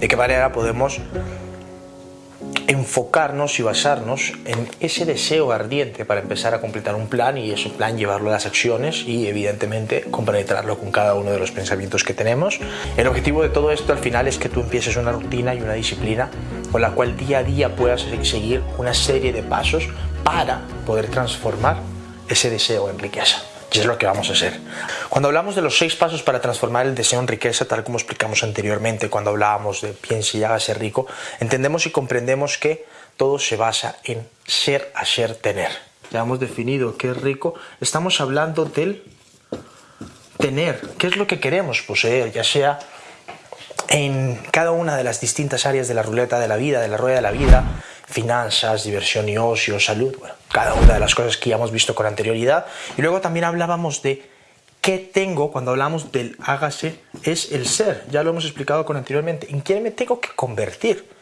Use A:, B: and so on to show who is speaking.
A: ¿De qué manera podemos enfocarnos y basarnos en ese deseo ardiente para empezar a completar un plan y ese plan llevarlo a las acciones y evidentemente compenetrarlo con cada uno de los pensamientos que tenemos. El objetivo de todo esto al final es que tú empieces una rutina y una disciplina con la cual día a día puedas seguir una serie de pasos para poder transformar ese deseo en riqueza. Y es lo que vamos a hacer. Cuando hablamos de los seis pasos para transformar el deseo en riqueza, tal como explicamos anteriormente cuando hablábamos de piense y hágase rico, entendemos y comprendemos que todo se basa en ser, hacer, tener. Ya hemos definido qué es rico. Estamos hablando del tener. ¿Qué es lo que queremos poseer? Ya sea en cada una de las distintas áreas de la ruleta de la vida, de la rueda de la vida, finanzas, diversión y ocio, salud, bueno, cada una de las cosas que ya hemos visto con anterioridad. Y luego también hablábamos de qué tengo cuando hablamos del hágase, es el ser, ya lo hemos explicado con anteriormente, en quién me tengo que convertir.